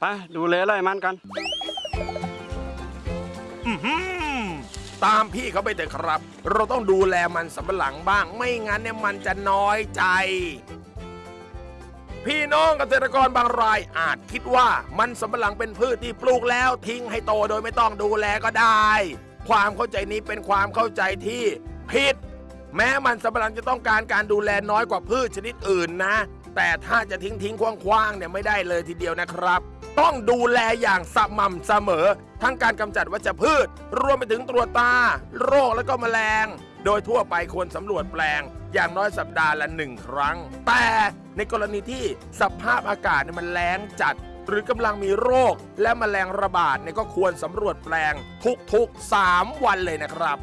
ไปดูแลไร่มันกันตามพี่เขาไปเถอะครับ เราต้องดูแลมันสำปะหลังบ้าง ไม่งั้นเนี่ยมันจะน้อยใจ พี่น้องเกษตรกรบางรายอาจคิดว่ามันสำปะหลังเป็นพืชที่ปลูกแล้วทิ้งให้โตโดยไม่ต้องดูแลก็ได้ ความเข้าใจนี้เป็นความเข้าใจที่ผิด แม้มันสำปะหลังจะต้องการการดูแลน้อยกว่าพืชชนิดอื่นนะ แต่ถ้าจะทิ้งทิ้งคว้างๆเนี่ยไม่ได้เลยทีเดียวนะครับ ต้องดูแลอย่างสม่ำเสมอ ทั้งการกำจัดวัชพืช รวมไปถึงตรวจตา โรคและก็แมลง โดยทั่วไปควรสำรวจแปลง อย่างน้อยสัปดาห์ละหนึ่งครั้ง แต่ในกรณีที่สภาพอากาศมันแล้งจัดหรือกำลังมีโรคและแมลงระบาดเนี่ยก็ควรสำรวจแปลงทุกๆ 3 วันเลยนะครับ